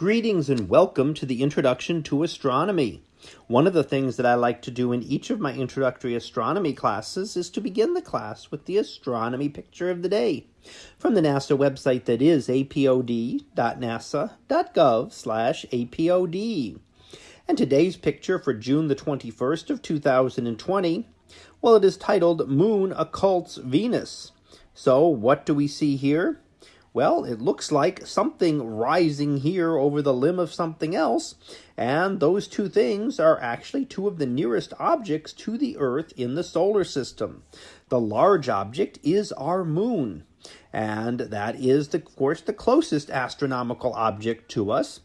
Greetings and welcome to the Introduction to Astronomy. One of the things that I like to do in each of my introductory astronomy classes is to begin the class with the astronomy picture of the day from the NASA website that is apod.nasa.gov/apod. And today's picture for June the 21st of 2020, well it is titled Moon Occults Venus. So what do we see here? Well, it looks like something rising here over the limb of something else, and those two things are actually two of the nearest objects to the Earth in the solar system. The large object is our moon, and that is, the, of course, the closest astronomical object to us.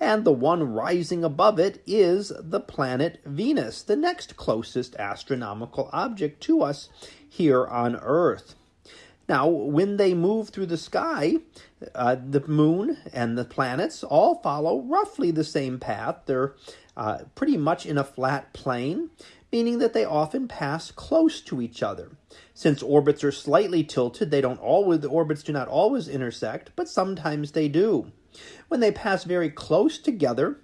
And the one rising above it is the planet Venus, the next closest astronomical object to us here on Earth. Now, when they move through the sky, uh, the moon and the planets all follow roughly the same path. They're uh, pretty much in a flat plane, meaning that they often pass close to each other. Since orbits are slightly tilted, they don't always the orbits do not always intersect, but sometimes they do. When they pass very close together,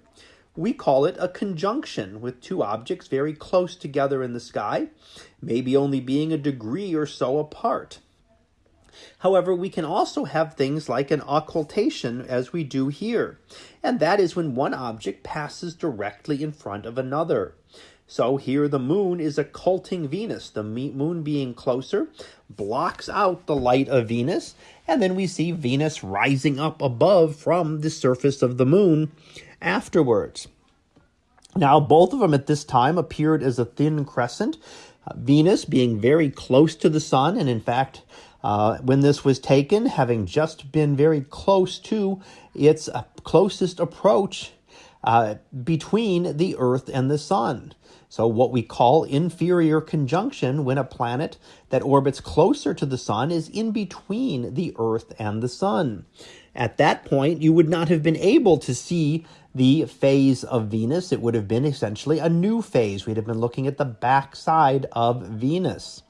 we call it a conjunction with two objects very close together in the sky, maybe only being a degree or so apart. However, we can also have things like an occultation as we do here, and that is when one object passes directly in front of another. So here the moon is occulting Venus. The moon being closer blocks out the light of Venus, and then we see Venus rising up above from the surface of the moon afterwards. Now, both of them at this time appeared as a thin crescent, uh, Venus being very close to the sun, and in fact, uh, when this was taken, having just been very close to its uh, closest approach uh, between the Earth and the Sun. So, what we call inferior conjunction when a planet that orbits closer to the Sun is in between the Earth and the Sun. At that point, you would not have been able to see the phase of Venus. It would have been essentially a new phase. We'd have been looking at the backside of Venus.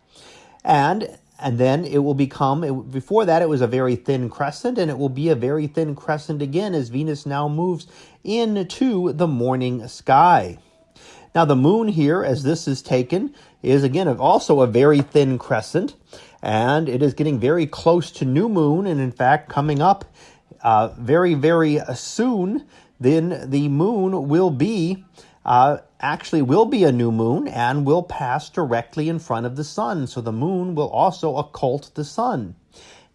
And and then it will become it, before that it was a very thin crescent and it will be a very thin crescent again as venus now moves into the morning sky. Now the moon here as this is taken is again also a very thin crescent and it is getting very close to new moon and in fact coming up uh, very very soon then the moon will be uh, actually will be a new moon and will pass directly in front of the sun. So the moon will also occult the sun.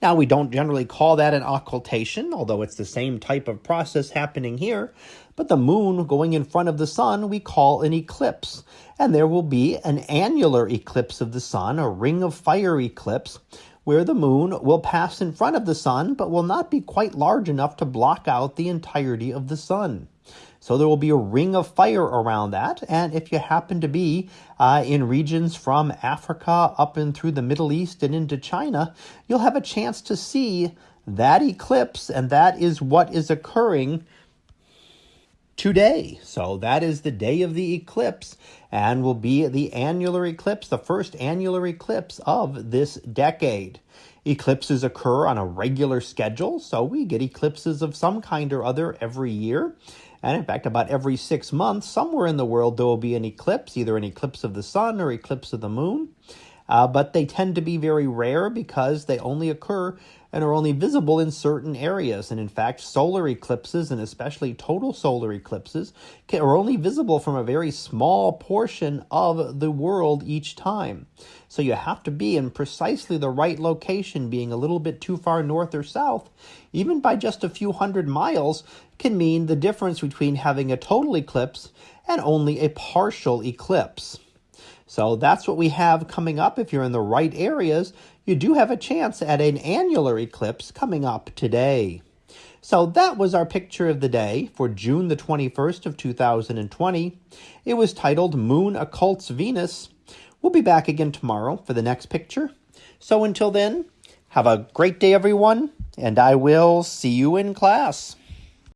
Now, we don't generally call that an occultation, although it's the same type of process happening here. But the moon going in front of the sun, we call an eclipse. And there will be an annular eclipse of the sun, a ring of fire eclipse, where the moon will pass in front of the sun, but will not be quite large enough to block out the entirety of the sun. So there will be a ring of fire around that. And if you happen to be uh, in regions from Africa up and through the Middle East and into China, you'll have a chance to see that eclipse. And that is what is occurring today. So that is the day of the eclipse and will be the annular eclipse, the first annular eclipse of this decade. Eclipses occur on a regular schedule, so we get eclipses of some kind or other every year. And in fact, about every six months, somewhere in the world, there will be an eclipse, either an eclipse of the sun or eclipse of the moon. Uh, but they tend to be very rare because they only occur and are only visible in certain areas. And in fact, solar eclipses, and especially total solar eclipses, can, are only visible from a very small portion of the world each time. So you have to be in precisely the right location, being a little bit too far north or south, even by just a few hundred miles, can mean the difference between having a total eclipse and only a partial eclipse. So that's what we have coming up. If you're in the right areas, you do have a chance at an annular eclipse coming up today. So that was our picture of the day for June the 21st of 2020. It was titled Moon Occults Venus. We'll be back again tomorrow for the next picture. So until then, have a great day everyone, and I will see you in class.